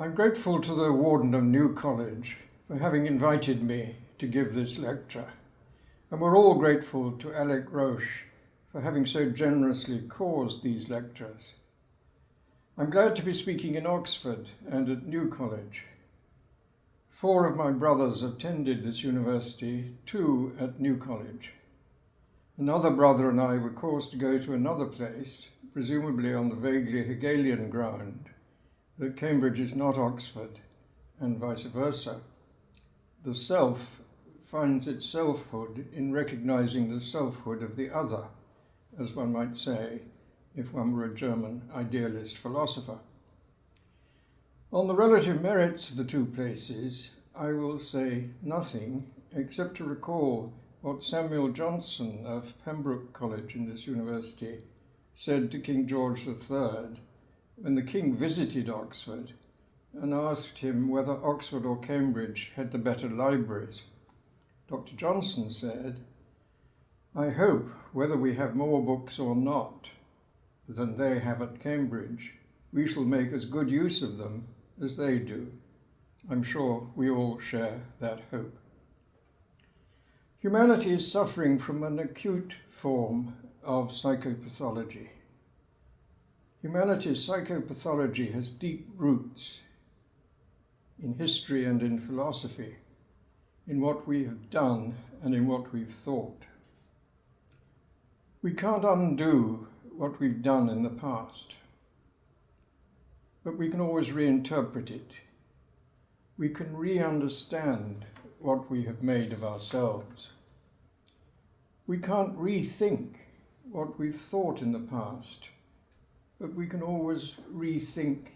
I'm grateful to the Warden of New College for having invited me to give this lecture, and we're all grateful to Alec Roche for having so generously caused these lectures. I'm glad to be speaking in Oxford and at New College. Four of my brothers attended this university, two at New College. Another brother and I were caused to go to another place, presumably on the vaguely Hegelian ground, that Cambridge is not Oxford, and vice versa. The self finds its selfhood in recognizing the selfhood of the other, as one might say if one were a German idealist philosopher. On the relative merits of the two places, I will say nothing except to recall what Samuel Johnson of Pembroke College in this university said to King George III when the king visited Oxford and asked him whether Oxford or Cambridge had the better libraries. Dr. Johnson said, I hope, whether we have more books or not than they have at Cambridge, we shall make as good use of them as they do. I'm sure we all share that hope. Humanity is suffering from an acute form of psychopathology. Humanity's psychopathology has deep roots in history and in philosophy, in what we have done and in what we've thought. We can't undo what we've done in the past, but we can always reinterpret it. We can re understand what we have made of ourselves. We can't rethink what we've thought in the past, but we can always rethink,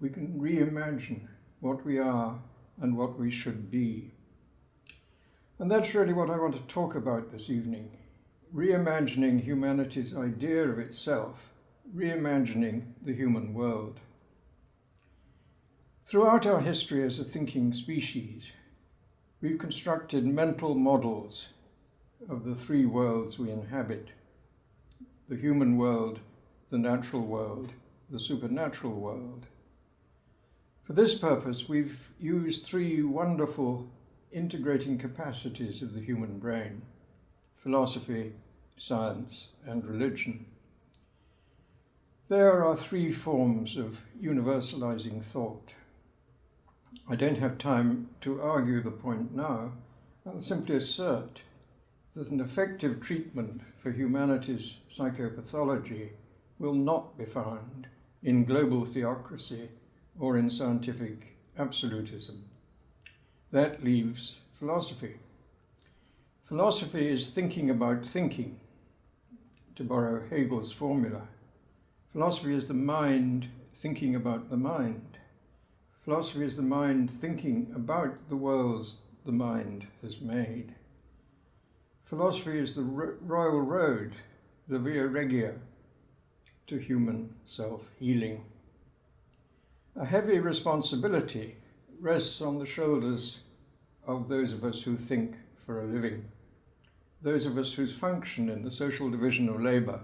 we can reimagine what we are and what we should be. And that's really what I want to talk about this evening reimagining humanity's idea of itself, reimagining the human world. Throughout our history as a thinking species, we've constructed mental models of the three worlds we inhabit the human world, the natural world, the supernatural world. For this purpose, we've used three wonderful integrating capacities of the human brain philosophy, science, and religion. There are three forms of universalizing thought. I don't have time to argue the point now. I'll simply assert that an effective treatment for humanity's psychopathology will not be found in global theocracy or in scientific absolutism. That leaves philosophy. Philosophy is thinking about thinking, to borrow Hegel's formula. Philosophy is the mind thinking about the mind. Philosophy is the mind thinking about the worlds the mind has made. Philosophy is the royal road, the via regia, to human self healing. A heavy responsibility rests on the shoulders of those of us who think for a living those of us whose function in the social division of labour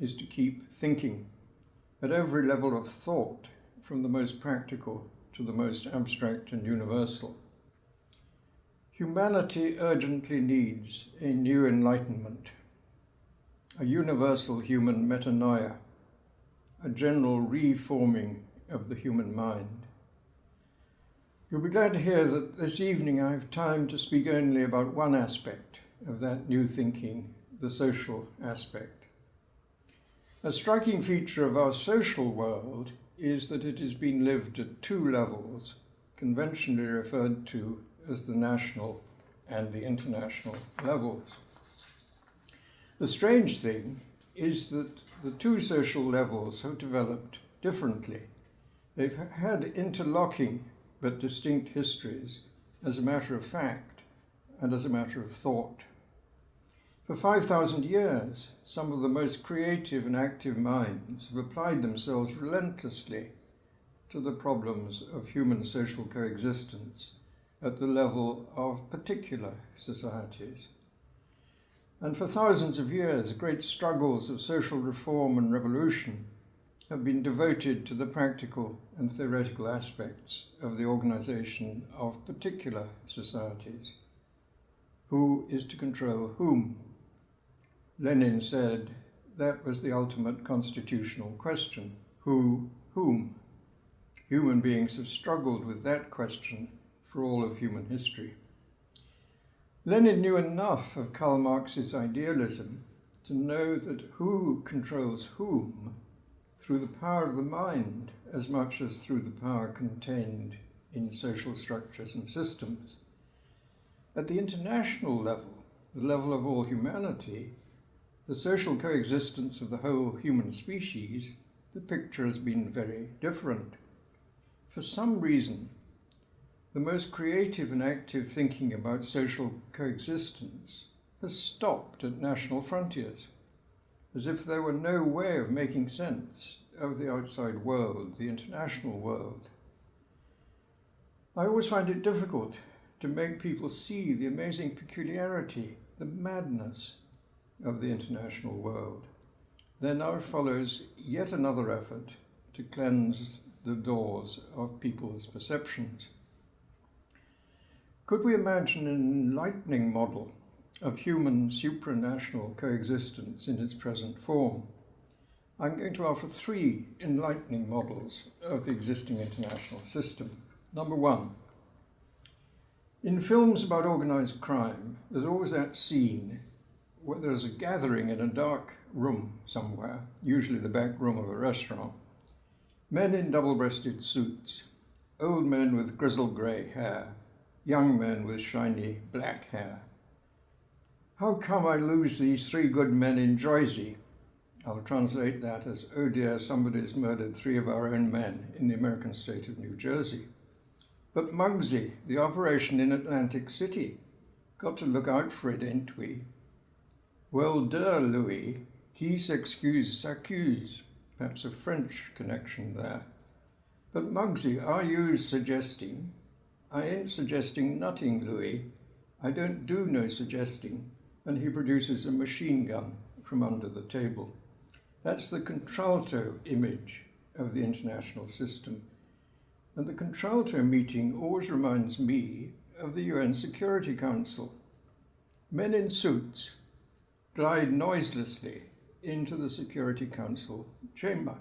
is to keep thinking at every level of thought, from the most practical to the most abstract and universal. Humanity urgently needs a new enlightenment, a universal human metanoia, a general reforming of the human mind. You'll be glad to hear that this evening I have time to speak only about one aspect of that new thinking, the social aspect. A striking feature of our social world is that it has been lived at two levels, conventionally referred to as the national and the international levels. The strange thing is that the two social levels have developed differently. They've had interlocking but distinct histories as a matter of fact and as a matter of thought. For 5,000 years, some of the most creative and active minds have applied themselves relentlessly to the problems of human social coexistence at the level of particular societies. And for thousands of years, great struggles of social reform and revolution have been devoted to the practical and theoretical aspects of the organization of particular societies. Who is to control whom? Lenin said that was the ultimate constitutional question. Who, whom? Human beings have struggled with that question for all of human history. Lenin knew enough of Karl Marx's idealism to know that who controls whom through the power of the mind as much as through the power contained in social structures and systems. At the international level, the level of all humanity, the social coexistence of the whole human species, the picture has been very different. For some reason, the most creative and active thinking about social coexistence has stopped at national frontiers, as if there were no way of making sense of the outside world, the international world. I always find it difficult to make people see the amazing peculiarity, the madness of the international world. There now follows yet another effort to cleanse the doors of people's perceptions. Could we imagine an enlightening model of human supranational coexistence in its present form? I'm going to offer three enlightening models of the existing international system. Number one, in films about organized crime, there's always that scene where there's a gathering in a dark room somewhere, usually the back room of a restaurant. Men in double breasted suits, old men with grizzled grey hair, young men with shiny black hair. How come I lose these three good men in Jersey? I'll translate that as, oh dear, somebody's murdered three of our own men in the American state of New Jersey. But Muggsy, the operation in Atlantic City, got to look out for it, ain't we? Well, duh, Louis, qui s'excuse s'accuse. Perhaps a French connection there. But Muggsy, are you suggesting? I ain't suggesting nothing, Louis. I don't do no suggesting. And he produces a machine gun from under the table. That's the contralto image of the international system. And the contralto meeting always reminds me of the UN Security Council. Men in suits glide noiselessly into the Security Council chamber.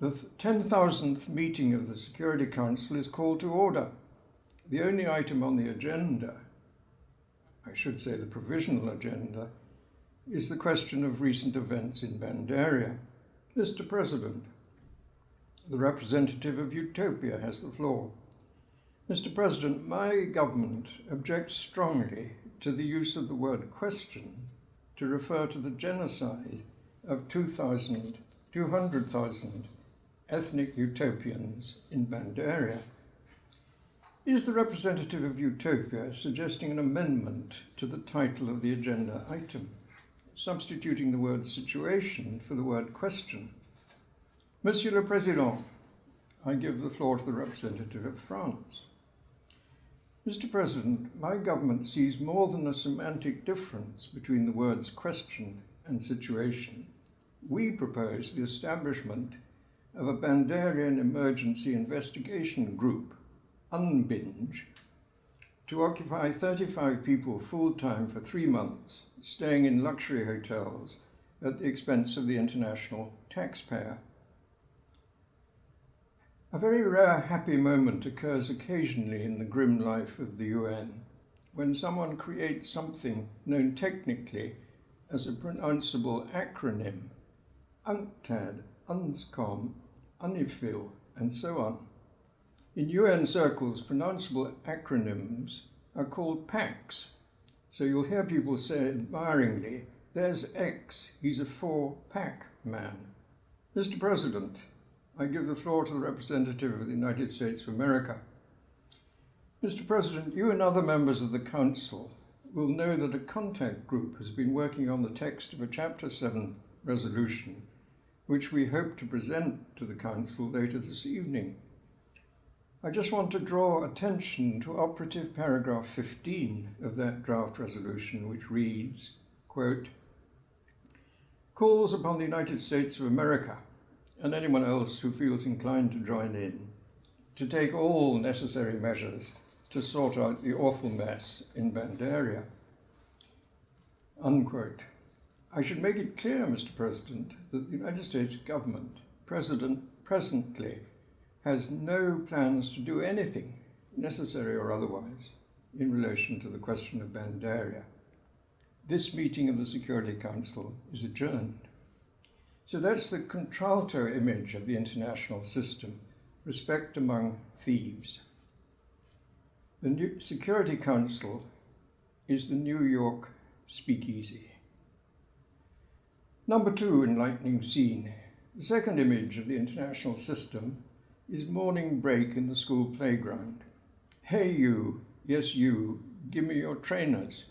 The 10,000th meeting of the Security Council is called to order. The only item on the agenda, I should say the provisional agenda, is the question of recent events in Bandaria. Mr. President, the representative of Utopia has the floor. Mr. President, my government objects strongly to the use of the word question to refer to the genocide of 2,000, 200,000 ethnic utopians in Bandaria. Is the representative of Utopia suggesting an amendment to the title of the agenda item? substituting the word situation for the word question. Monsieur le Président, I give the floor to the representative of France. Mr. President, my government sees more than a semantic difference between the words question and situation. We propose the establishment of a Bandarian Emergency Investigation Group, UNBINGE, to occupy 35 people full time for three months staying in luxury hotels at the expense of the international taxpayer. A very rare happy moment occurs occasionally in the grim life of the UN when someone creates something known technically as a pronounceable acronym UNCTAD, UNSCOM, UNIFIL, and so on. In UN circles, pronounceable acronyms are called PACs, so you'll hear people say admiringly, there's X, he's a four pack man. Mr. President, I give the floor to the representative of the United States of America. Mr. President, you and other members of the Council will know that a contact group has been working on the text of a Chapter 7 resolution, which we hope to present to the Council later this evening. I just want to draw attention to operative paragraph 15 of that draft resolution, which reads, quote, calls upon the United States of America and anyone else who feels inclined to join in to take all necessary measures to sort out the awful mess in Bandaria. Unquote. I should make it clear, Mr. President, that the United States government president, presently has no plans to do anything, necessary or otherwise, in relation to the question of Bandaria. This meeting of the Security Council is adjourned. So that's the contralto image of the international system respect among thieves. The Security Council is the New York speakeasy. Number two enlightening scene. The second image of the international system is morning break in the school playground. Hey you, yes you, give me your trainers.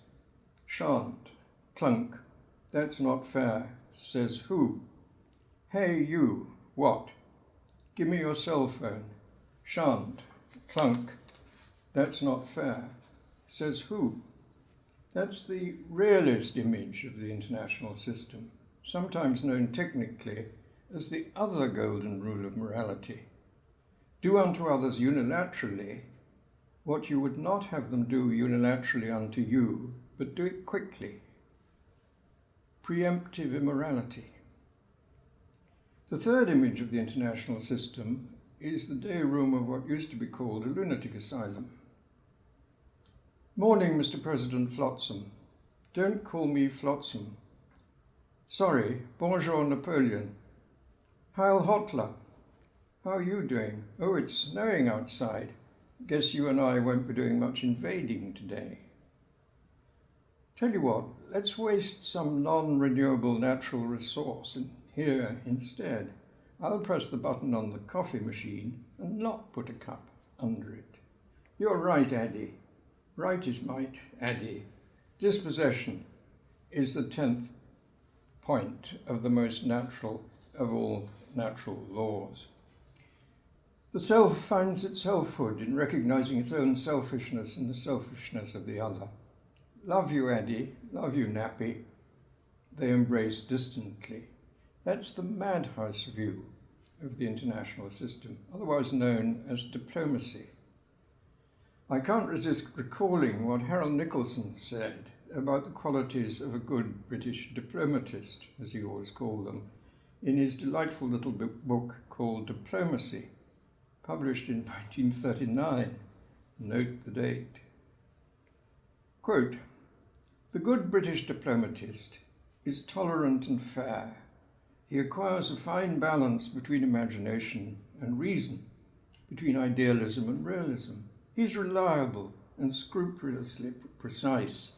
Shan't, clunk, that's not fair, says who? Hey you, what? Give me your cell phone. Shan't, clunk, that's not fair, says who? That's the realist image of the international system sometimes known technically as the other golden rule of morality. Do unto others unilaterally what you would not have them do unilaterally unto you, but do it quickly. Preemptive immorality. The third image of the international system is the day room of what used to be called a lunatic asylum. Morning, Mr. President Flotsam. Don't call me Flotsam. Sorry, bonjour Napoleon. Heil Hotler. How are you doing? Oh, it's snowing outside. Guess you and I won't be doing much invading today. Tell you what, let's waste some non-renewable natural resource in here instead. I'll press the button on the coffee machine and not put a cup under it. You're right, Addy. Right is might, Addy. Dispossession is the tenth point of the most natural of all natural laws. The self finds its selfhood in recognizing its own selfishness and the selfishness of the other. Love you, Eddie. Love you, Nappy. They embrace distantly. That's the madhouse view of the international system, otherwise known as diplomacy. I can't resist recalling what Harold Nicolson said about the qualities of a good British diplomatist, as he always called them, in his delightful little book called Diplomacy, published in 1939. Note the date. Quote, the good British diplomatist is tolerant and fair. He acquires a fine balance between imagination and reason, between idealism and realism. He is reliable and scrupulously precise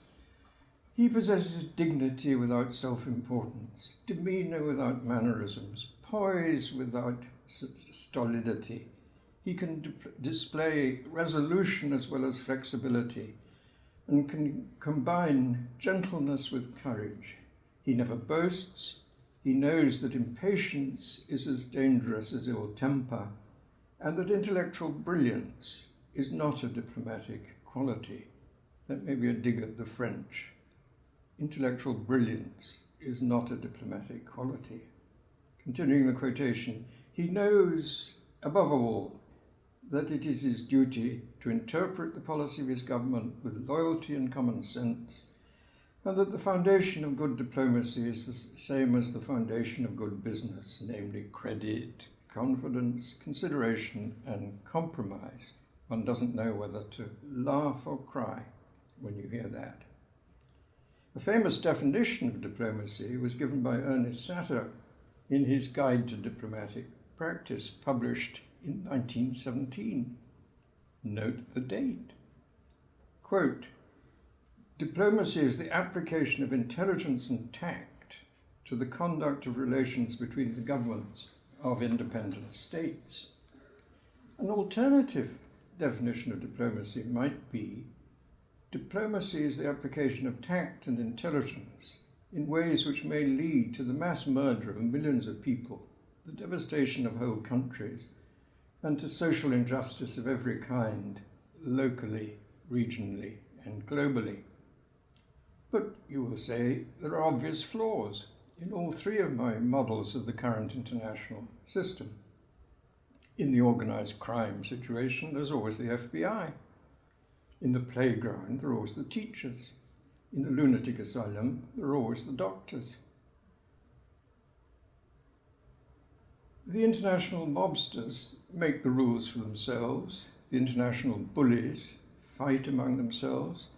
he possesses dignity without self importance, demeanor without mannerisms, poise without stolidity. He can display resolution as well as flexibility and can combine gentleness with courage. He never boasts. He knows that impatience is as dangerous as ill temper and that intellectual brilliance is not a diplomatic quality. That may be a dig at the French intellectual brilliance is not a diplomatic quality. Continuing the quotation, he knows, above all, that it is his duty to interpret the policy of his government with loyalty and common sense, and that the foundation of good diplomacy is the same as the foundation of good business, namely credit, confidence, consideration, and compromise. One doesn't know whether to laugh or cry when you hear that. A famous definition of diplomacy was given by Ernest Satow in his Guide to Diplomatic Practice, published in 1917. Note the date. Quote, Diplomacy is the application of intelligence and tact to the conduct of relations between the governments of independent states. An alternative definition of diplomacy might be Diplomacy is the application of tact and intelligence in ways which may lead to the mass murder of millions of people, the devastation of whole countries, and to social injustice of every kind, locally, regionally, and globally. But you will say there are obvious flaws. in all three of my models of the current international system. In the organized crime situation, there's always the FBI. In the playground, there are always the teachers. In the lunatic asylum, there are always the doctors. The international mobsters make the rules for themselves. The international bullies fight among themselves.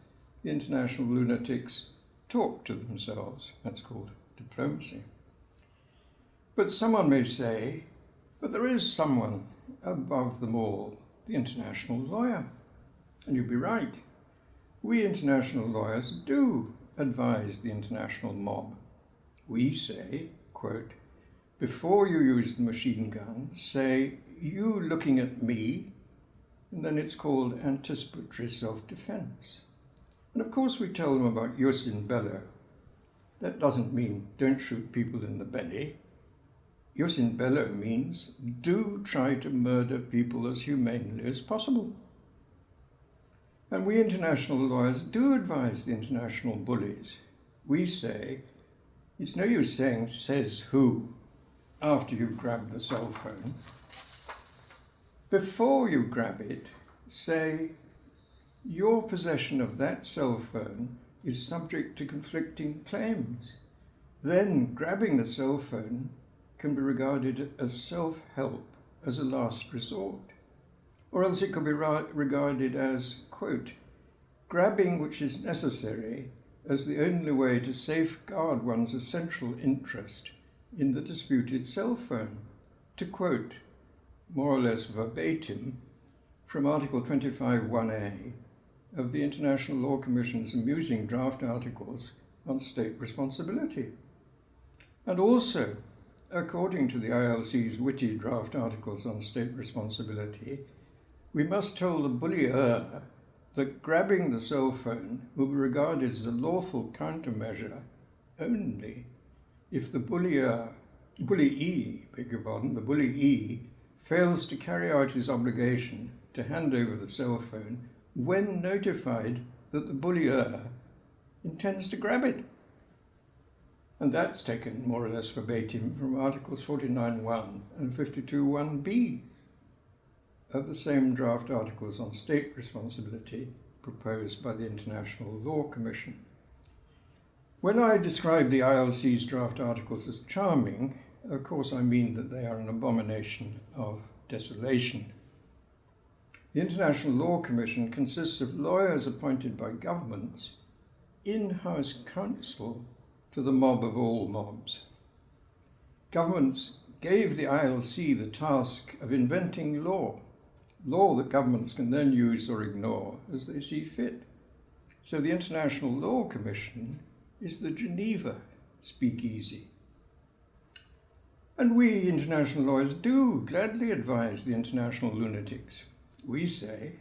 The international lunatics talk to themselves. That's called diplomacy. But someone may say, but there is someone above them all, the international lawyer. And you'd be right. We international lawyers do advise the international mob. We say, quote, before you use the machine gun, say, you looking at me, and then it's called anticipatory self-defense. And of course we tell them about jus in bello, that doesn't mean don't shoot people in the belly. Jus in bello means do try to murder people as humanely as possible. And we international lawyers do advise the international bullies. We say, it's no use saying says who after you grab the cell phone. Before you grab it, say your possession of that cell phone is subject to conflicting claims. Then grabbing the cell phone can be regarded as self-help as a last resort. Or else it could be regarded as, quote, grabbing which is necessary as the only way to safeguard one's essential interest in the disputed cell phone. To quote, more or less verbatim, from Article 25.1a of the International Law Commission's amusing draft articles on state responsibility. And also, according to the ILC's witty draft articles on state responsibility, we must tell the bullier that grabbing the cell phone will be regarded as a lawful countermeasure only if the bullier, uh, bullyee, beg your pardon, the bullyee fails to carry out his obligation to hand over the cell phone when notified that the bullier uh, intends to grab it. And that's taken more or less verbatim from Articles 49.1 and 52.1b of the same draft articles on state responsibility proposed by the International Law Commission. When I describe the ILC's draft articles as charming, of course I mean that they are an abomination of desolation. The International Law Commission consists of lawyers appointed by governments, in-house counsel to the mob of all mobs. Governments gave the ILC the task of inventing law, law that governments can then use or ignore as they see fit. So the International Law Commission is the Geneva speakeasy. And we international lawyers do gladly advise the international lunatics we say,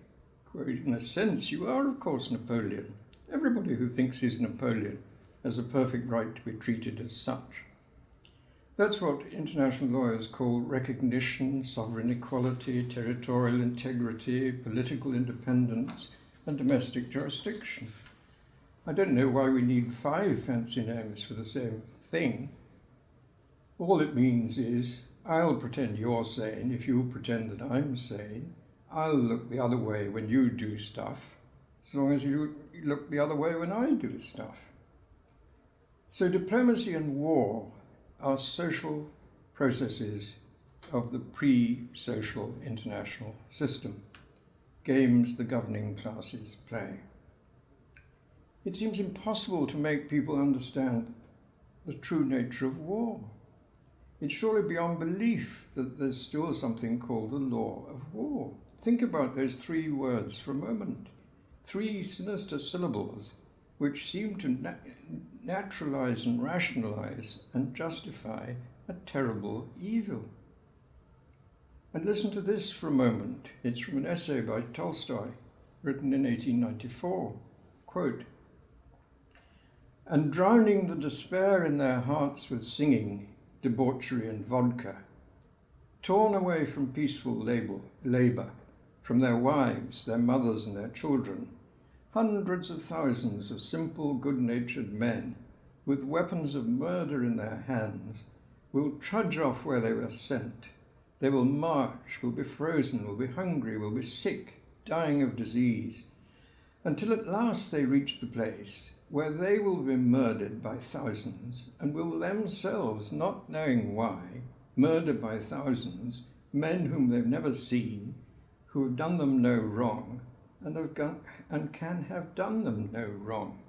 quote, in a sense, you are, of course, Napoleon. Everybody who thinks he's Napoleon has a perfect right to be treated as such. That's what international lawyers call recognition, sovereign equality, territorial integrity, political independence, and domestic jurisdiction. I don't know why we need five fancy names for the same thing. All it means is I'll pretend you're sane if you pretend that I'm sane, I'll look the other way when you do stuff, as long as you look the other way when I do stuff. So diplomacy and war are social processes of the pre-social international system, games the governing classes play. It seems impossible to make people understand the true nature of war. It's surely beyond belief that there's still something called the law of war. Think about those three words for a moment. Three sinister syllables which seem to naturalize and rationalize and justify a terrible evil. And listen to this for a moment. It's from an essay by Tolstoy, written in 1894. Quote, and drowning the despair in their hearts with singing, debauchery and vodka, torn away from peaceful labor, labor from their wives, their mothers, and their children, hundreds of thousands of simple, good natured men with weapons of murder in their hands, will trudge off where they were sent. They will march, will be frozen, will be hungry, will be sick, dying of disease, until at last they reach the place where they will be murdered by thousands and will themselves, not knowing why, murder by thousands men whom they've never seen, who have done them no wrong, and, have gone, and can have done them no wrong.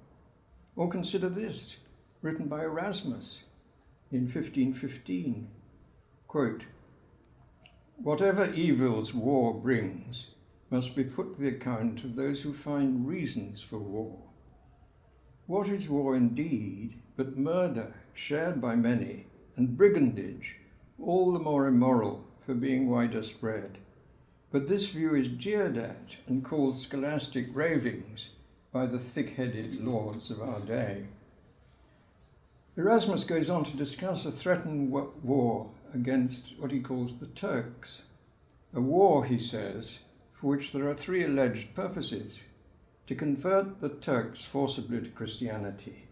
Or consider this, written by Erasmus in 1515. Quote, Whatever evils war brings must be put to the account of those who find reasons for war. What is war indeed but murder shared by many and brigandage, all the more immoral for being wider spread? But this view is jeered at and called scholastic ravings by the thick headed lords of our day. Erasmus goes on to discuss a threatened war against what he calls the Turks. A war, he says, for which there are three alleged purposes to convert the Turks forcibly to Christianity,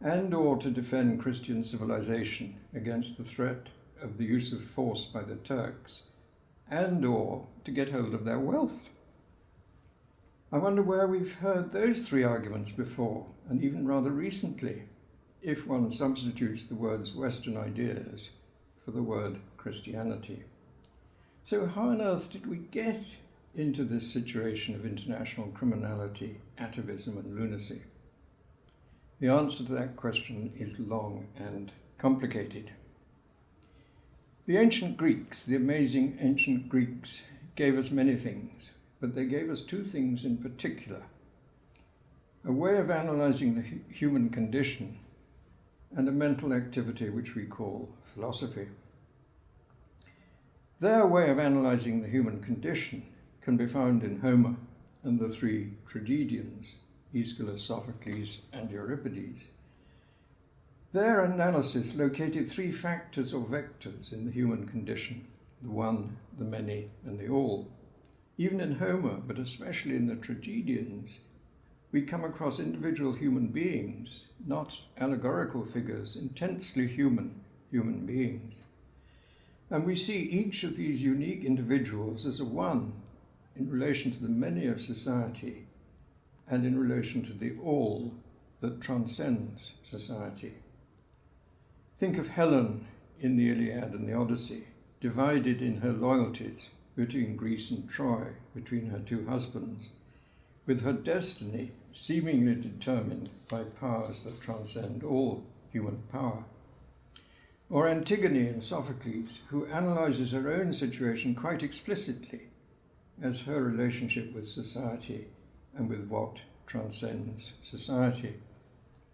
and or to defend Christian civilization against the threat of the use of force by the Turks, and or to get hold of their wealth. I wonder where we've heard those three arguments before, and even rather recently if one substitutes the words Western ideas for the word Christianity. So, how on earth did we get into this situation of international criminality, atavism, and lunacy? The answer to that question is long and complicated. The ancient Greeks, the amazing ancient Greeks, gave us many things, but they gave us two things in particular a way of analyzing the human condition and a mental activity which we call philosophy. Their way of analyzing the human condition can be found in Homer and the three tragedians, Aeschylus, Sophocles, and Euripides. Their analysis located three factors or vectors in the human condition the one, the many, and the all. Even in Homer, but especially in the tragedians, we come across individual human beings, not allegorical figures, intensely human human beings. And we see each of these unique individuals as a one in relation to the many of society and in relation to the all that transcends society. Think of Helen in the Iliad and the Odyssey, divided in her loyalties between Greece and Troy, between her two husbands, with her destiny seemingly determined by powers that transcend all human power. Or Antigone in Sophocles, who analyzes her own situation quite explicitly as her relationship with society and with what transcends society,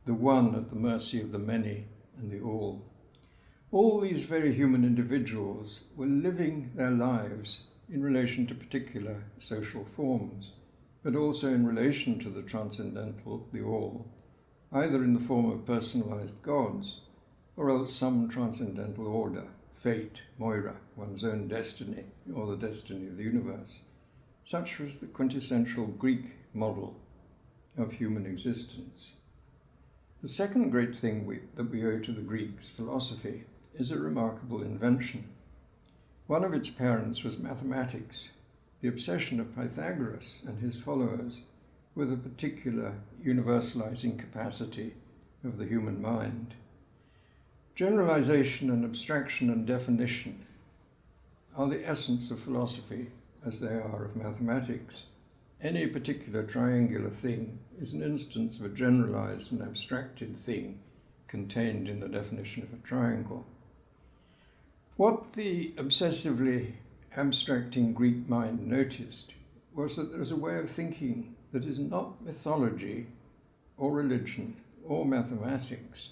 the one at the mercy of the many and the all. All these very human individuals were living their lives in relation to particular social forms but also in relation to the transcendental, the all, either in the form of personalized gods or else some transcendental order, fate, Moira, one's own destiny, or the destiny of the universe. Such was the quintessential Greek model of human existence. The second great thing we, that we owe to the Greeks, philosophy, is a remarkable invention. One of its parents was mathematics, the obsession of Pythagoras and his followers with a particular universalizing capacity of the human mind. Generalization and abstraction and definition are the essence of philosophy as they are of mathematics. Any particular triangular thing is an instance of a generalized and abstracted thing contained in the definition of a triangle. What the obsessively abstracting Greek mind noticed was that there is a way of thinking that is not mythology or religion or mathematics,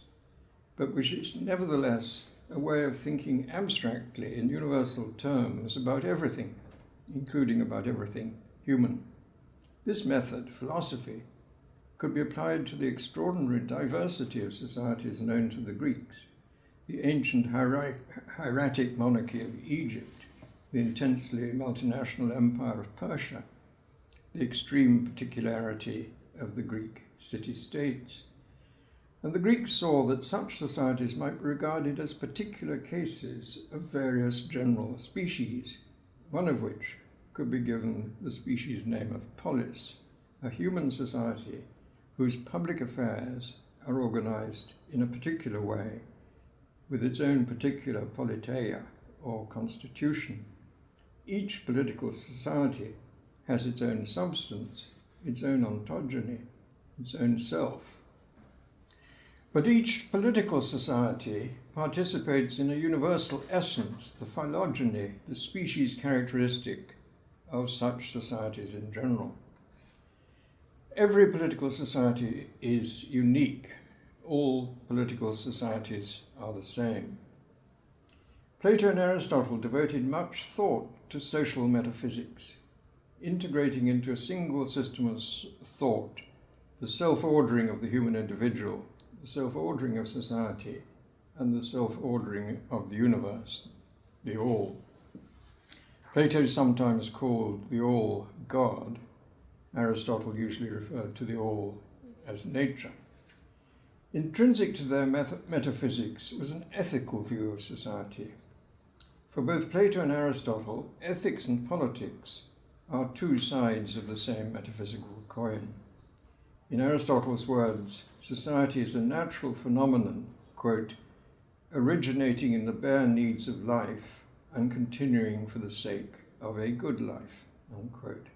but which is nevertheless a way of thinking abstractly in universal terms about everything, including about everything human. This method, philosophy, could be applied to the extraordinary diversity of societies known to the Greeks, the ancient hieratic monarchy of Egypt, the intensely multinational empire of Persia, the extreme particularity of the Greek city states. And the Greeks saw that such societies might be regarded as particular cases of various general species, one of which could be given the species name of polis, a human society whose public affairs are organized in a particular way with its own particular politeia or constitution. Each political society has its own substance, its own ontogeny, its own self. But each political society participates in a universal essence, the phylogeny, the species characteristic of such societies in general. Every political society is unique. All political societies are the same. Plato and Aristotle devoted much thought to social metaphysics, integrating into a single system of thought the self ordering of the human individual, the self ordering of society, and the self ordering of the universe, the All. Plato sometimes called the All God. Aristotle usually referred to the All as nature. Intrinsic to their metaphysics was an ethical view of society. For both Plato and Aristotle, ethics and politics are two sides of the same metaphysical coin. In Aristotle's words, society is a natural phenomenon, quote, originating in the bare needs of life and continuing for the sake of a good life, unquote.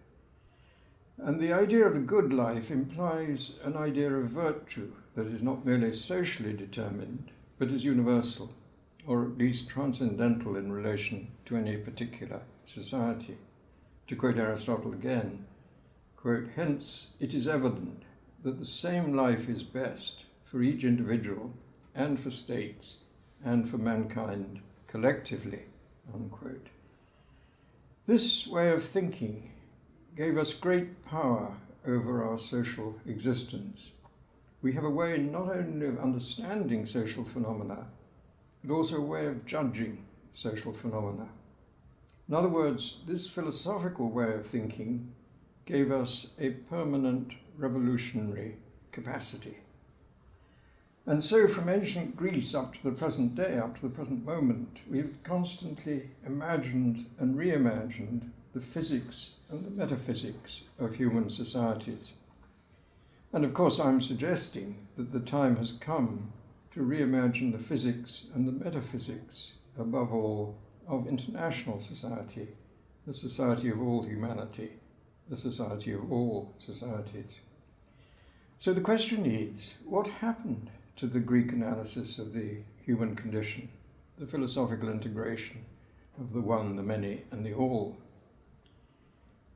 And the idea of the good life implies an idea of virtue that is not merely socially determined, but is universal, or at least transcendental in relation to any particular society. To quote Aristotle again, quote, hence it is evident that the same life is best for each individual and for states and for mankind collectively, unquote. This way of thinking gave us great power over our social existence. We have a way not only of understanding social phenomena, but also a way of judging social phenomena. In other words, this philosophical way of thinking gave us a permanent revolutionary capacity. And so, from ancient Greece up to the present day, up to the present moment, we've constantly imagined and reimagined the physics and the metaphysics of human societies. And of course, I'm suggesting that the time has come to reimagine the physics and the metaphysics, above all, of international society, the society of all humanity, the society of all societies. So the question is what happened to the Greek analysis of the human condition, the philosophical integration of the one, the many, and the all.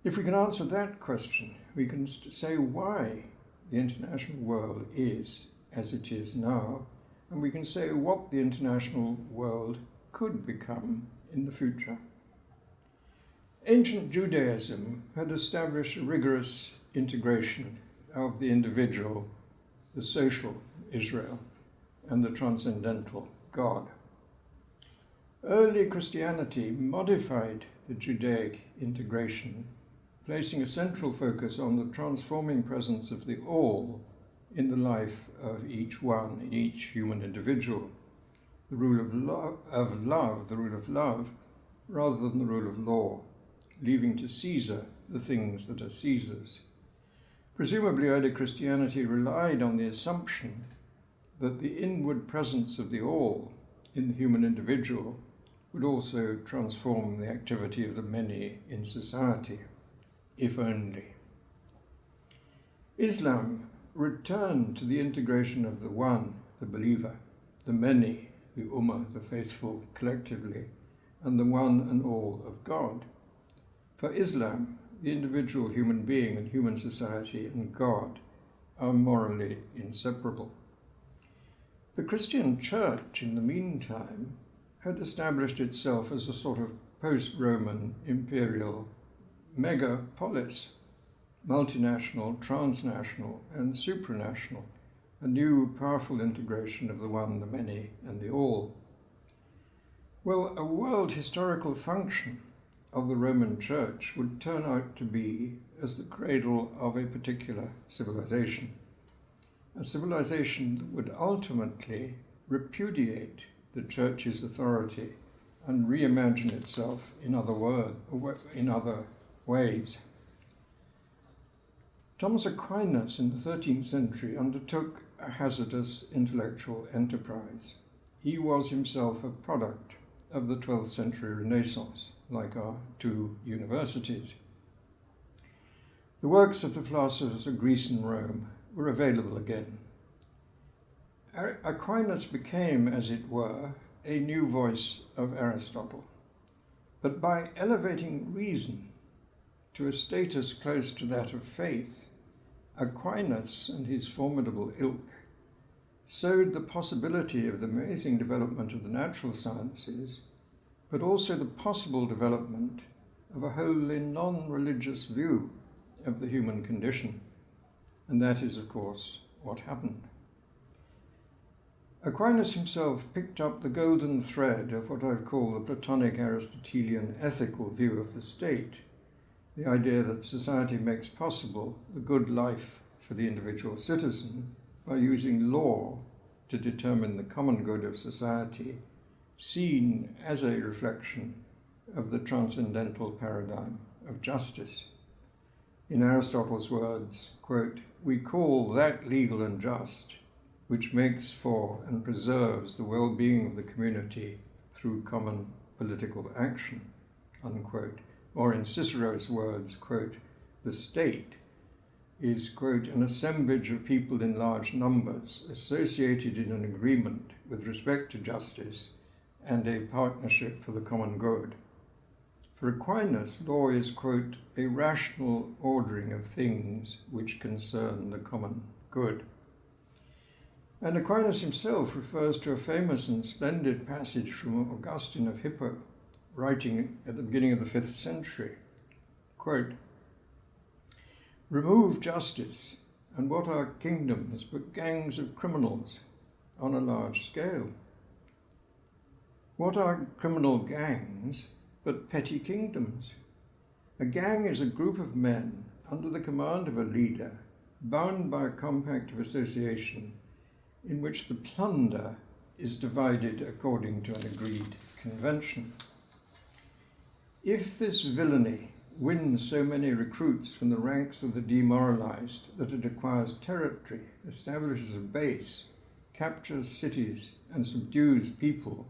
If we can answer that question, we can say why the international world is as it is now, and we can say what the international world could become in the future. Ancient Judaism had established a rigorous integration of the individual, the social, Israel and the transcendental God. Early Christianity modified the Judaic integration, placing a central focus on the transforming presence of the all in the life of each one, in each human individual. The rule of, lo- of love, the rule of love, rather than the rule of law, leaving to Caesar the things that are Caesar's. Presumably, early Christianity relied on the assumption that the inward presence of the all in the human individual would also transform the activity of the many in society, if only. Islam returned to the integration of the one, the believer, the many, the ummah, the faithful collectively, and the one and all of God. For Islam, the individual human being and human society and God are morally inseparable. The Christian church, in the meantime, had established itself as a sort of post Roman imperial megapolis, multinational, transnational, and supranational, a new powerful integration of the one, the many, and the all. Well, a world historical function of the Roman Church would turn out to be as the cradle of a particular civilization a civilization that would ultimately repudiate the church's authority and reimagine itself in other, word, in other ways. Thomas Aquinas in the 13th century undertook a hazardous intellectual enterprise. He was himself a product of the 12th century Renaissance, like our two universities. The works of the philosophers of Greece and Rome were available again. Aquinas became, as it were, a new voice of Aristotle. But by elevating reason to a status close to that of faith, Aquinas and his formidable ilk sowed the possibility of the amazing development of the natural sciences, but also the possible development of a wholly non religious view of the human condition. And that is, of course, what happened. Aquinas himself picked up the golden thread of what I've called the Platonic Aristotelian ethical view of the state the idea that society makes possible the good life for the individual citizen by using law to determine the common good of society, seen as a reflection of the transcendental paradigm of justice. In Aristotle's words, quote, we call that legal and just which makes for and preserves the well-being of the community through common political action, unquote or in Cicero's words, quote, the state is, quote, an assemblage of people in large numbers associated in an agreement with respect to justice and a partnership for the common good. For Aquinas, law is, quote, a rational ordering of things which concern the common good. And Aquinas himself refers to a famous and splendid passage from Augustine of Hippo, writing at the beginning of the fifth century. Quote, Remove justice, and what are kingdoms but gangs of criminals on a large scale? What are criminal gangs but petty kingdoms? A gang is a group of men under the command of a leader, bound by a compact of association in which the plunder is divided according to an agreed convention. If this villainy wins so many recruits from the ranks of the demoralized that it acquires territory, establishes a base, captures cities, and subdues people,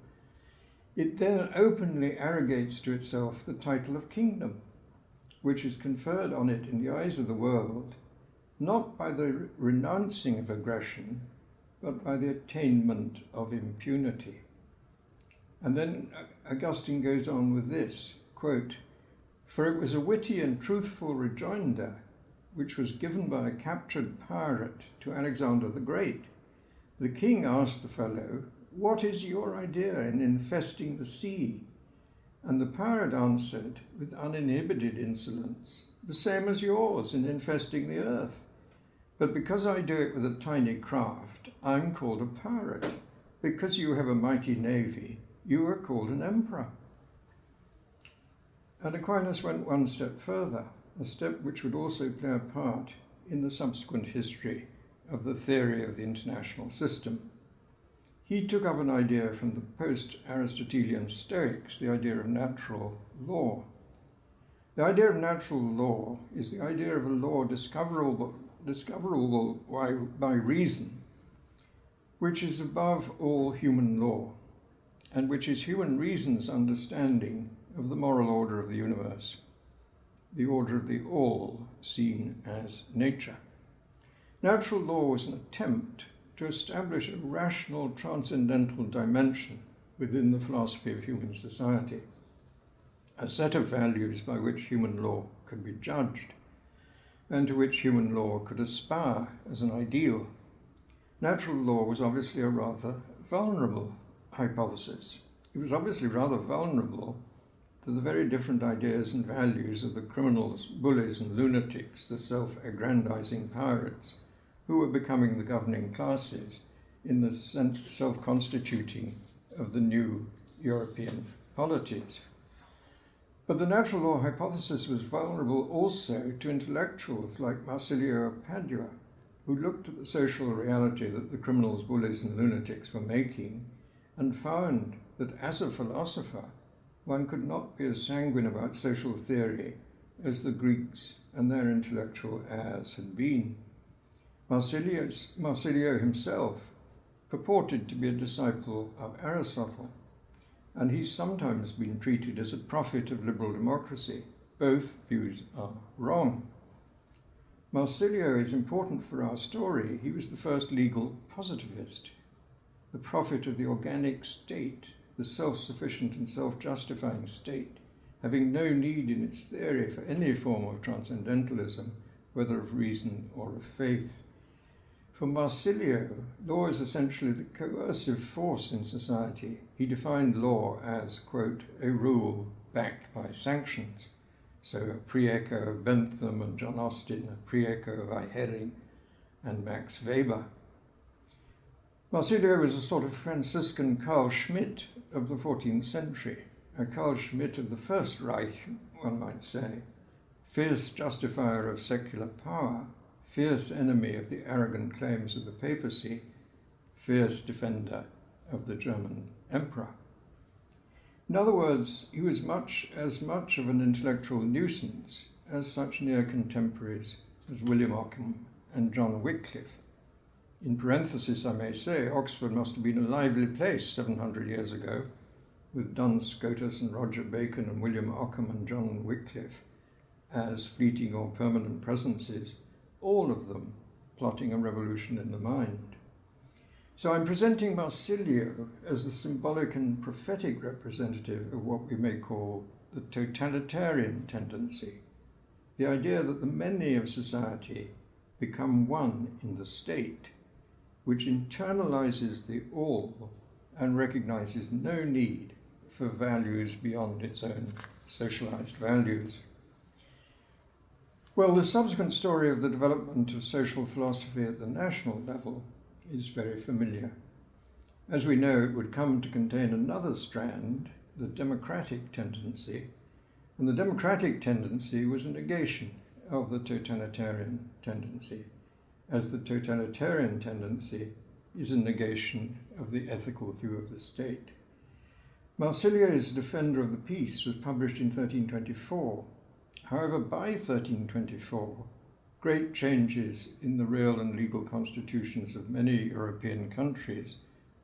it then openly arrogates to itself the title of kingdom, which is conferred on it in the eyes of the world, not by the renouncing of aggression, but by the attainment of impunity. And then Augustine goes on with this quote, For it was a witty and truthful rejoinder which was given by a captured pirate to Alexander the Great. The king asked the fellow, What is your idea in infesting the sea? And the pirate answered with uninhibited insolence, The same as yours in infesting the earth. But because I do it with a tiny craft, I'm called a pirate. Because you have a mighty navy, you are called an emperor. And Aquinas went one step further, a step which would also play a part in the subsequent history of the theory of the international system. He took up an idea from the post Aristotelian Stoics, the idea of natural law. The idea of natural law is the idea of a law discoverable, discoverable by, by reason, which is above all human law, and which is human reason's understanding of the moral order of the universe, the order of the all seen as nature. Natural law was an attempt to establish a rational transcendental dimension within the philosophy of human society, a set of values by which human law could be judged and to which human law could aspire as an ideal. Natural law was obviously a rather vulnerable hypothesis. It was obviously rather vulnerable to the very different ideas and values of the criminals, bullies, and lunatics, the self aggrandizing pirates, who were becoming the governing classes in the self constituting of the new European polities. But the natural law hypothesis was vulnerable also to intellectuals like Marsilio Padua, who looked at the social reality that the criminals, bullies, and lunatics were making and found that as a philosopher, one could not be as sanguine about social theory as the Greeks and their intellectual heirs had been. Marsilio himself purported to be a disciple of Aristotle, and he's sometimes been treated as a prophet of liberal democracy. Both views are wrong. Marsilio is important for our story. He was the first legal positivist, the prophet of the organic state, the self sufficient and self justifying state, having no need in its theory for any form of transcendentalism, whether of reason or of faith. For Marsilio, law is essentially the coercive force in society. He defined law as, quote, a rule backed by sanctions. So a pre-echo of Bentham and John Austin, a pre-echo of Ihering and Max Weber. Marsilio was a sort of Franciscan Carl Schmitt of the 14th century, a Carl Schmitt of the First Reich, one might say, fierce justifier of secular power, fierce enemy of the arrogant claims of the papacy, fierce defender of the German emperor. In other words, he was much as much of an intellectual nuisance as such near contemporaries as William Ockham and John Wycliffe. In parenthesis, I may say, Oxford must have been a lively place 700 years ago, with Duns Scotus and Roger Bacon and William Ockham and John Wycliffe as fleeting or permanent presences, all of them plotting a revolution in the mind. So I'm presenting Marsilio as the symbolic and prophetic representative of what we may call the totalitarian tendency, the idea that the many of society become one in the state, which internalizes the all and recognizes no need for values beyond its own socialized values. Well, the subsequent story of the development of social philosophy at the national level is very familiar. As we know, it would come to contain another strand, the democratic tendency, and the democratic tendency was a negation of the totalitarian tendency, as the totalitarian tendency is a negation of the ethical view of the state. Marsilio's Defender of the Peace was published in 1324. However, by 1324, great changes in the real and legal constitutions of many European countries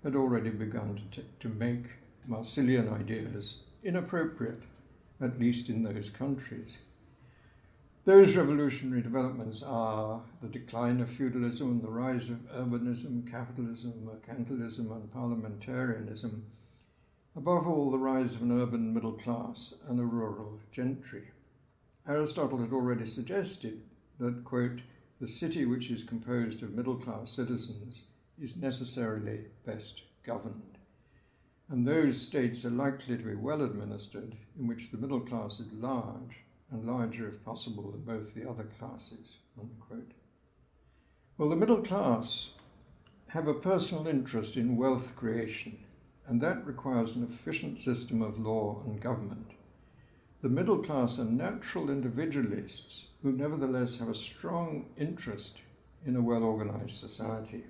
had already begun to, to make Marsilian ideas inappropriate, at least in those countries. Those revolutionary developments are the decline of feudalism and the rise of urbanism, capitalism, mercantilism, and parliamentarianism. Above all, the rise of an urban middle class and a rural gentry. Aristotle had already suggested that, quote, the city which is composed of middle class citizens is necessarily best governed. And those states are likely to be well administered in which the middle class is large and larger, if possible, than both the other classes. Unquote. Well, the middle class have a personal interest in wealth creation, and that requires an efficient system of law and government. The middle class are natural individualists who nevertheless have a strong interest in a well organized society.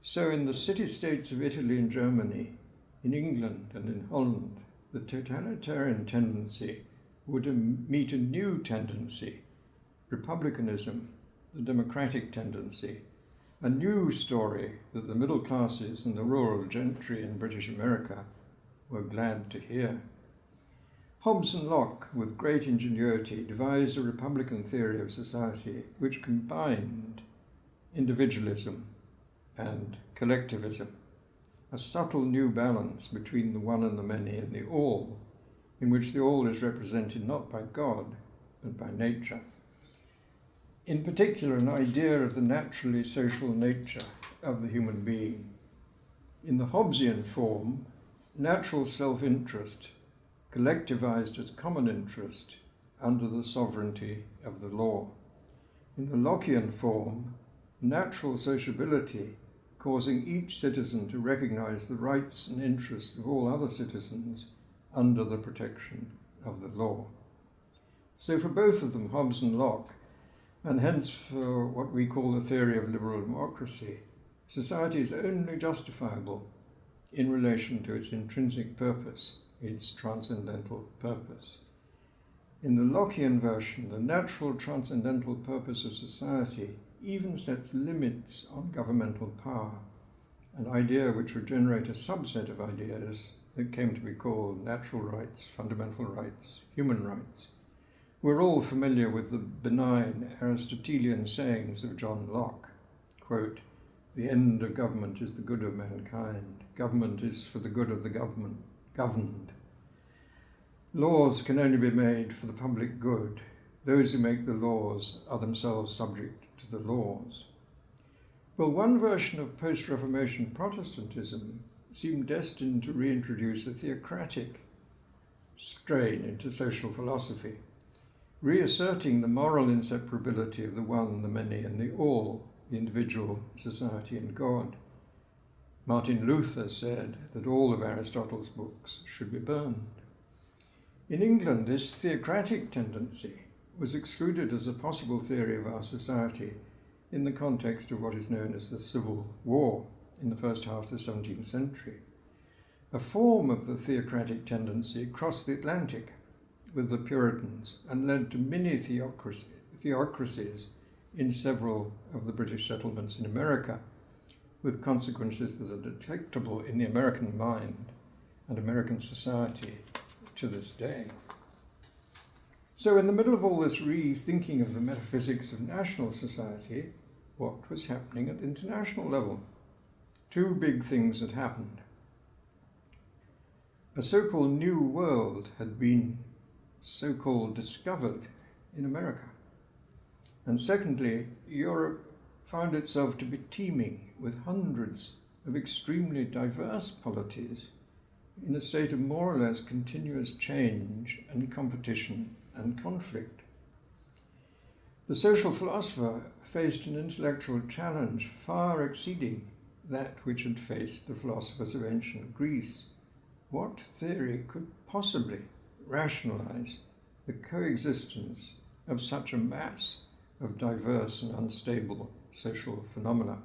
So, in the city states of Italy and Germany, in England and in Holland, the totalitarian tendency would meet a new tendency, republicanism, the democratic tendency, a new story that the middle classes and the rural gentry in British America were glad to hear. Hobbes and Locke, with great ingenuity, devised a republican theory of society which combined individualism and collectivism, a subtle new balance between the one and the many and the all, in which the all is represented not by God, but by nature. In particular, an idea of the naturally social nature of the human being. In the Hobbesian form, natural self interest collectivized as common interest under the sovereignty of the law. In the Lockean form, natural sociability causing each citizen to recognize the rights and interests of all other citizens under the protection of the law. So, for both of them, Hobbes and Locke, and hence for what we call the theory of liberal democracy, society is only justifiable in relation to its intrinsic purpose, its transcendental purpose. In the Lockean version, the natural transcendental purpose of society even sets limits on governmental power, an idea which would generate a subset of ideas that came to be called natural rights, fundamental rights, human rights. We're all familiar with the benign Aristotelian sayings of John Locke. Quote, the end of government is the good of mankind. Government is for the good of the government governed. Laws can only be made for the public good. Those who make the laws are themselves subject to the laws. Well, one version of post Reformation Protestantism seemed destined to reintroduce a theocratic strain into social philosophy, reasserting the moral inseparability of the one, the many, and the all, the individual, society, and God. Martin Luther said that all of Aristotle's books should be burned. In England, this theocratic tendency was excluded as a possible theory of our society in the context of what is known as the Civil War in the first half of the 17th century. A form of the theocratic tendency crossed the Atlantic with the Puritans and led to mini theocracies in several of the British settlements in America, with consequences that are detectable in the American mind and American society to this day. So, in the middle of all this rethinking of the metaphysics of national society, what was happening at the international level? Two big things had happened. A so called new world had been so called discovered in America. And secondly, Europe found itself to be teeming with hundreds of extremely diverse polities in a state of more or less continuous change and competition and conflict. The social philosopher faced an intellectual challenge far exceeding that which had faced the philosophers of ancient Greece. What theory could possibly rationalize the coexistence of such a mass of diverse and unstable social phenomena?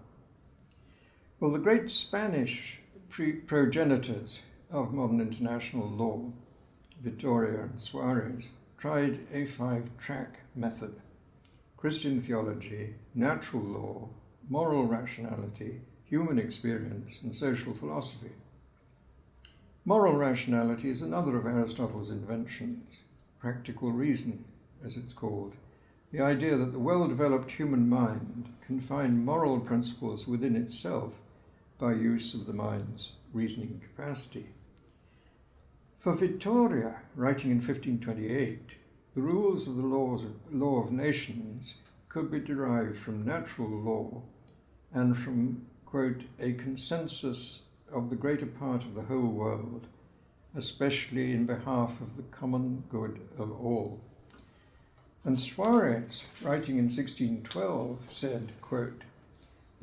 Well, the great Spanish progenitors of modern international law, Vitoria and Suarez, tried a five track method Christian theology, natural law, moral rationality, human experience, and social philosophy. Moral rationality is another of Aristotle's inventions, practical reason, as it's called, the idea that the well developed human mind can find moral principles within itself by use of the mind's reasoning capacity. For Vitoria, writing in 1528, the rules of the laws of, law of nations could be derived from natural law and from, quote, a consensus of the greater part of the whole world, especially in behalf of the common good of all. And Suarez, writing in 1612, said, quote,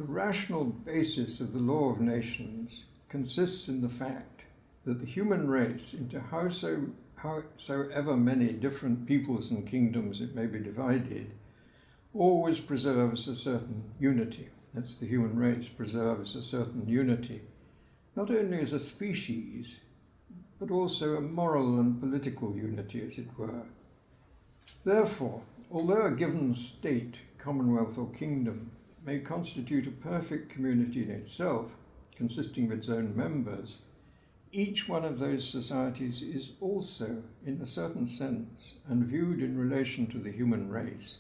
the rational basis of the law of nations consists in the fact that the human race, into howso, howsoever many different peoples and kingdoms it may be divided, always preserves a certain unity. That's the human race preserves a certain unity, not only as a species, but also a moral and political unity, as it were. Therefore, although a given state, commonwealth, or kingdom may constitute a perfect community in itself, consisting of its own members, each one of those societies is also, in a certain sense, and viewed in relation to the human race,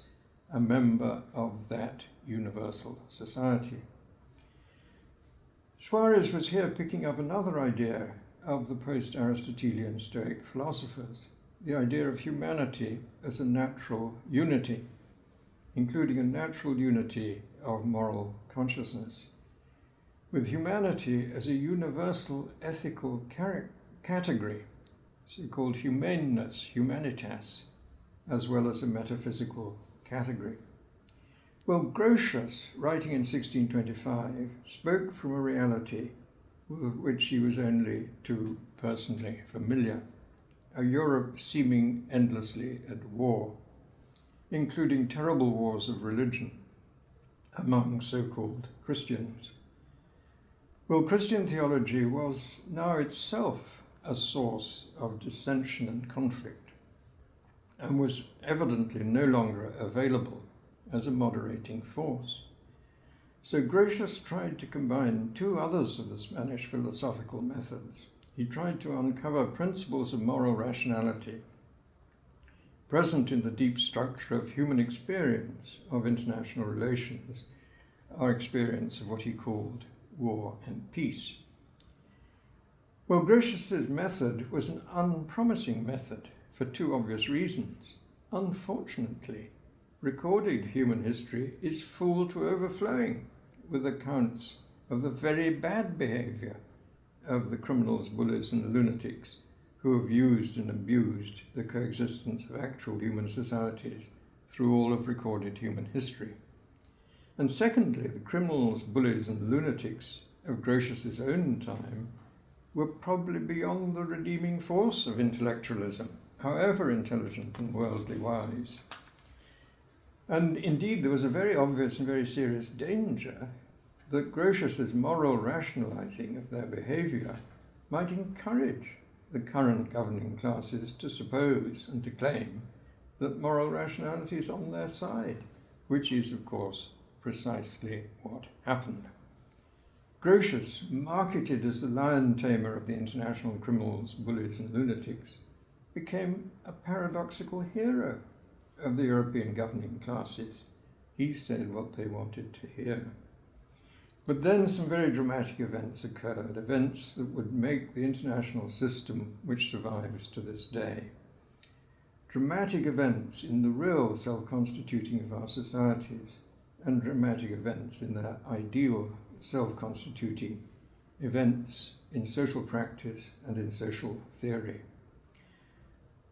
a member of that universal society. Suarez was here picking up another idea of the post Aristotelian Stoic philosophers the idea of humanity as a natural unity, including a natural unity of moral consciousness with humanity as a universal ethical category, so called humaneness, humanitas, as well as a metaphysical category. Well, Grotius, writing in 1625, spoke from a reality with which he was only too personally familiar, a Europe seeming endlessly at war. including terrible wars of religion among so called Christians. Well, Christian theology was now itself a source of dissension and conflict, and was evidently no longer available as a moderating force. So Grotius tried to combine two others of the Spanish philosophical methods. He tried to uncover principles of moral rationality present in the deep structure of human experience of international relations, our experience of what he called war and peace. Well, Grotius's method was an unpromising method for two obvious reasons. Unfortunately, recorded human history is full to overflowing with accounts of the very bad behavior of the criminals, bullies, and lunatics who have used and abused the coexistence of actual human societies through all of recorded human history. And secondly, the criminals, bullies, and lunatics of Grotius's own time were probably beyond the redeeming force of intellectualism, however intelligent and worldly wise. And indeed, there was a very obvious and very serious danger that Grotius's moral rationalizing of their behavior might encourage the current governing classes to suppose and to claim that moral rationality is on their side, which is, of course, precisely what happened. Grotius, marketed as the lion tamer of the international criminals, bullies, and lunatics, became a paradoxical hero of the European governing classes. He said what they wanted to hear. But then some very dramatic events occurred, events that would make the international system which survives to this day. Dramatic events in the real self constituting of our societies, and dramatic events in their ideal self constituting events in social practice and in social theory.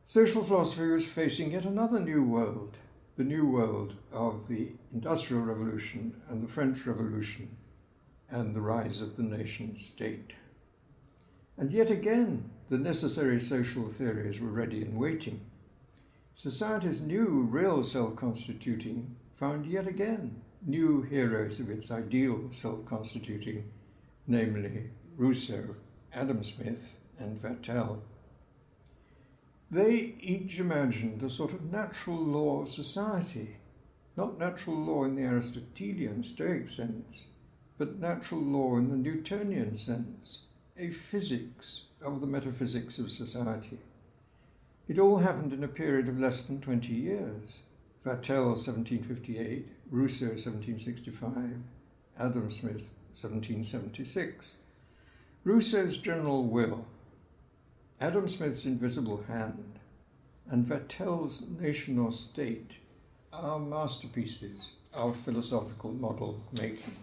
Social philosophy was facing yet another new world, the new world of the Industrial Revolution and the French Revolution and the rise of the nation state. And yet again, the necessary social theories were ready and waiting. Society's new, real self constituting found yet again new heroes of its ideal self constituting, namely Rousseau, Adam Smith, and Vattel. They each imagined a sort of natural law of society, not natural law in the Aristotelian Stoic sense, but natural law in the Newtonian sense, a physics of the metaphysics of society. It all happened in a period of less than 20 years. Vattel, 1758, Rousseau, 1765, Adam Smith, 1776. Rousseau's general will Adam Smith's invisible hand and Vattel's nation or state are masterpieces of philosophical model making.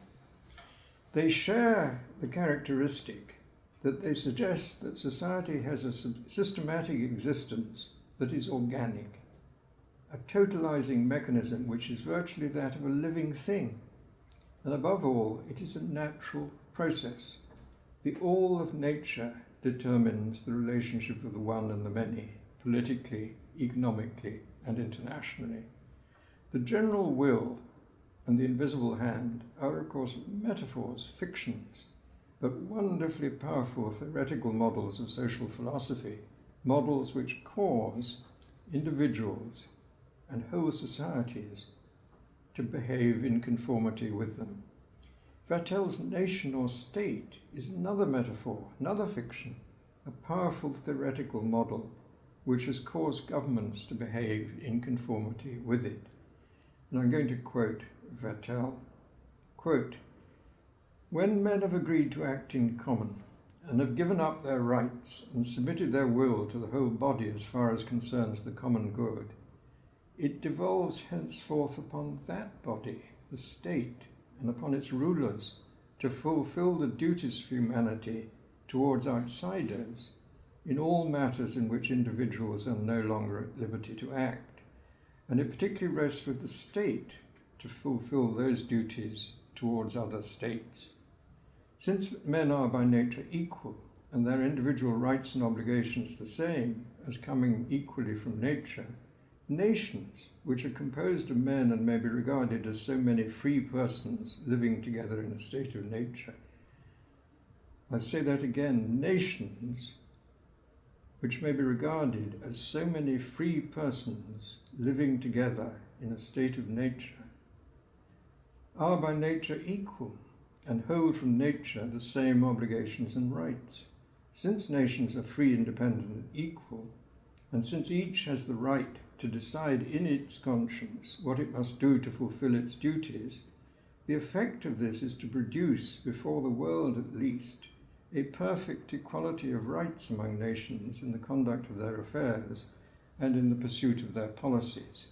They share the characteristic that they suggest that society has a systematic existence that is organic, a totalizing mechanism which is virtually that of a living thing. And above all, it is a natural process. The all of nature determines the relationship of the one and the many, politically, economically, and internationally. The general will and the invisible hand are, of course, metaphors, fictions, but wonderfully powerful theoretical models of social philosophy, models which cause individuals and whole societies to behave in conformity with them. Vattel's nation or state is another metaphor, another fiction, a powerful theoretical model which has caused governments to behave in conformity with it. And I'm going to quote Vattel. Quote, when men have agreed to act in common and have given up their rights and submitted their will to the whole body as far as concerns the common good, it devolves henceforth upon that body, the state, and upon its rulers to fulfill the duties of humanity towards outsiders in all matters in which individuals are no longer at liberty to act. And it particularly rests with the state to fulfill those duties towards other states. Since men are by nature equal and their individual rights and obligations the same as coming equally from nature, nations, which are composed of men and may be regarded as so many free persons living together in a state of nature. I say that again nations, which may be regarded as so many free persons living together in a state of nature, are by nature equal and hold from nature the same obligations and rights. Since nations are free, independent, and equal, and since each has the right to decide in its conscience what it must do to fulfill its duties, the effect of this is to produce, before the world at least, a perfect equality of rights among nations in the conduct of their affairs and in the pursuit of their policies.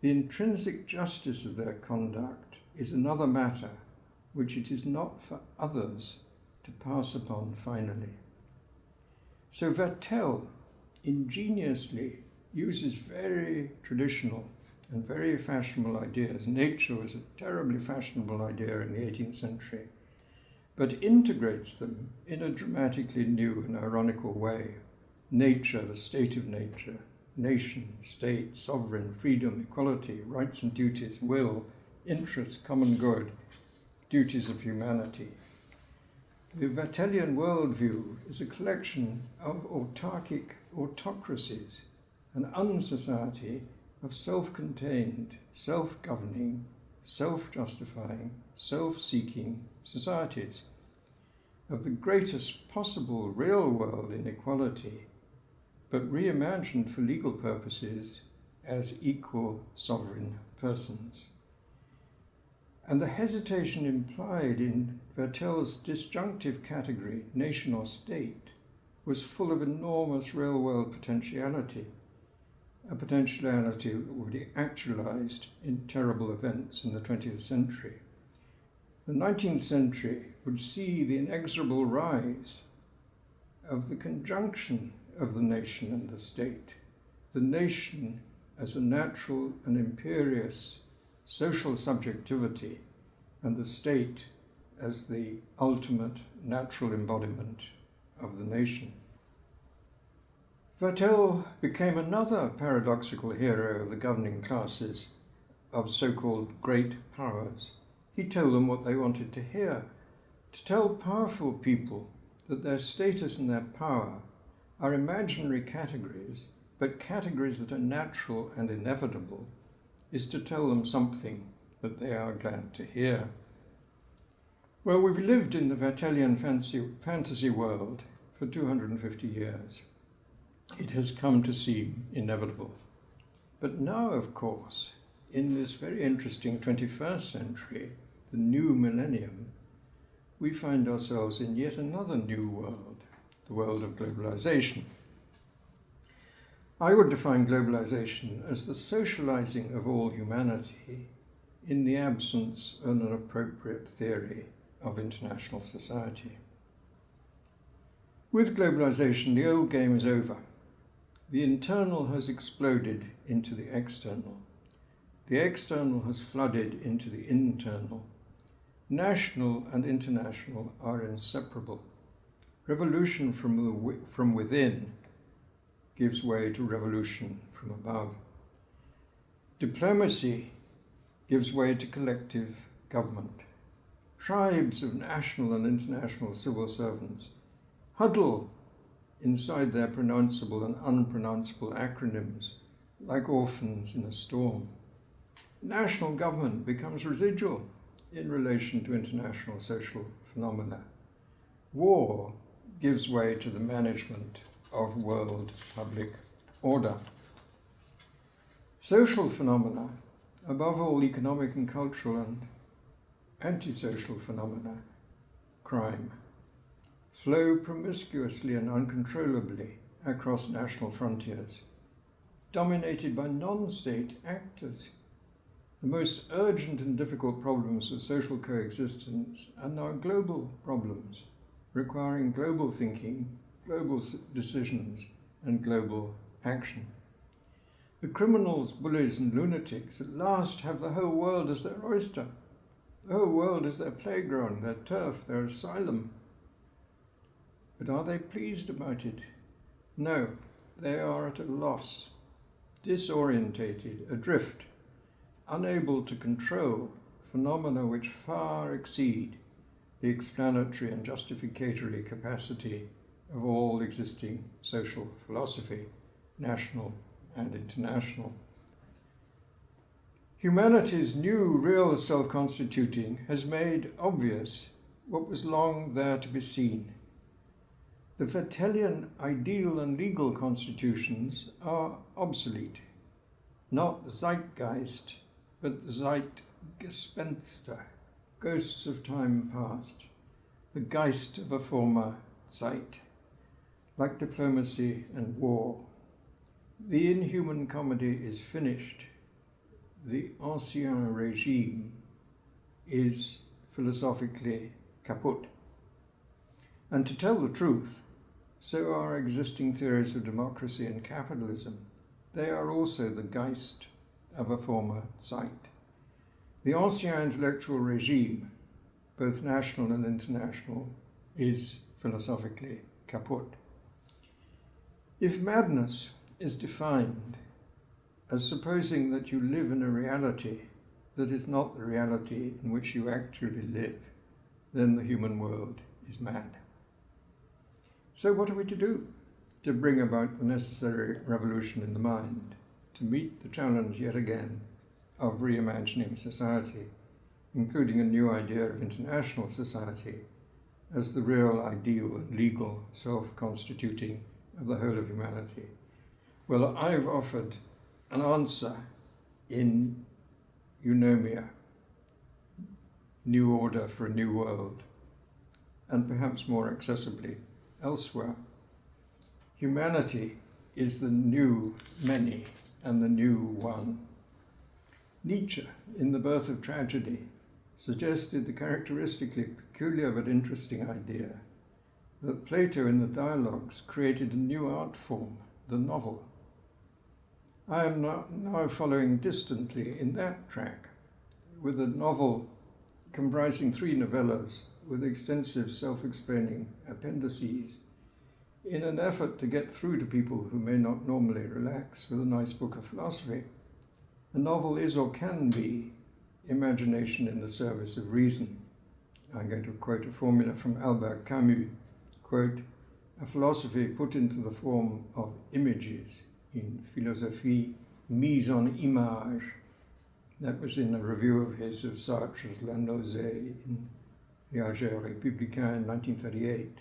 The intrinsic justice of their conduct is another matter which it is not for others to pass upon finally. So Vattel ingeniously uses very traditional and very fashionable ideas. Nature was a terribly fashionable idea in the 18th century, but integrates them in a dramatically new and ironical way. Nature, the state of nature, nation, state, sovereign, freedom, equality, rights and duties, will, interest, common good, duties of humanity. The Vattellian worldview is a collection of autarkic autocracies, an unsociety of self contained, self governing, self justifying, self seeking societies, of the greatest possible real world inequality, but reimagined for legal purposes as equal sovereign persons. And the hesitation implied in Vattel's disjunctive category, nation or state, was full of enormous real world potentiality, a potentiality that would be actualized in terrible events in the 20th century. The 19th century would see the inexorable rise of the conjunction of the nation and the state, the nation as a natural and imperious social subjectivity and the state as the ultimate natural embodiment of the nation. Vattel became another paradoxical hero of the governing classes of so called great powers. He told them what they wanted to hear, to tell powerful people that their status and their power are imaginary categories, but categories that are natural and inevitable is to tell them something that they are glad to hear. Well, we've lived in the Vattellian fancy, fantasy world for 250 years. It has come to seem inevitable. But now, of course, in this very interesting 21st century, the new millennium, we find ourselves in yet another new world, the world of globalization. I would define globalization as the socializing of all humanity in the absence of an appropriate theory of international society. With globalization, the old game is over. The internal has exploded into the external. The external has flooded into the internal. National and international are inseparable. Revolution from, the, from within gives way to revolution from above. Diplomacy gives way to collective government. Tribes of national and international civil servants huddle inside their pronounceable and unpronounceable acronyms like orphans in a storm. National government becomes residual in relation to international social phenomena. War gives way to the management of world public order. Social phenomena, above all economic and cultural and antisocial phenomena, crime, flow promiscuously and uncontrollably across national frontiers, dominated by non-state actors. The most urgent and difficult problems of social coexistence are now global problems, requiring global thinking global decisions and global action. The criminals, bullies, and lunatics at last have the whole world as their oyster. The whole world is their playground, their turf, their asylum. But are they pleased about it? No, they are at a loss. disorientated, adrift, unable to control phenomena which far exceed the explanatory and justificatory capacity of all existing social philosophy, national and international. Humanity's new real self constituting has made obvious what was long there to be seen. The Vattellian ideal and legal constitutions are obsolete, not zeitgeist, but zeitgespenster, ghosts of time past, the geist of a former Zeit, like diplomacy and war. The inhuman comedy is finished. The ancien regime is philosophically kaput. And to tell the truth, so are existing theories of democracy and capitalism. They are also the geist of a former Zeit. The ancien intellectual regime, both national and international, is philosophically kaput. If madness is defined as supposing that you live in a reality that is not the reality in which you actually live, then the human world is mad. So, what are we to do to bring about the necessary revolution in the mind, to meet the challenge yet again of reimagining society, including a new idea of international society as the real ideal and legal self constituting of the whole of humanity? Well, I've offered an answer in Eunomia, New Order for a New World, and perhaps more accessibly elsewhere. Humanity is the new many and the new one. Nietzsche, in The Birth of Tragedy, suggested the characteristically peculiar but interesting idea that Plato in the dialogues created a new art form, the novel. I am now following distantly in that track with a novel comprising three novellas with extensive self explaining appendices in an effort to get through to people who may not normally relax with a nice book of philosophy. A novel is or can be imagination in the service of reason. I'm going to quote a formula from Albert Camus quote, a philosophy put into the form of images in philosophie mise en image. That was in a review of his of Sartre's La Nausée in Alger Républicain in 1938.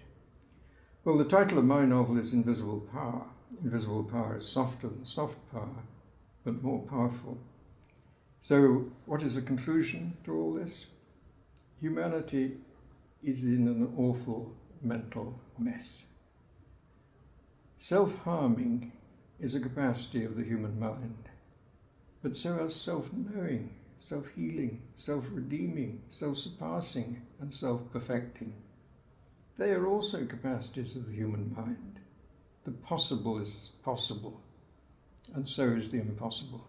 Well, the title of my novel is Invisible Power. Invisible power is softer than soft power, but more powerful. So, what is the conclusion to all this? Humanity is in an awful mental mess. Self harming is a capacity of the human mind, but so are self knowing, self healing, self redeeming, self surpassing, and self perfecting. They are also capacities of the human mind. The possible is possible, and so is the impossible.